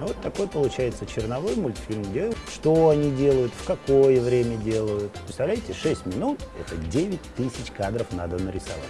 А вот такой получается черновой мультфильм, где что они делают, в какое время делают. Представляете, 6 минут – это 9 тысяч кадров надо нарисовать.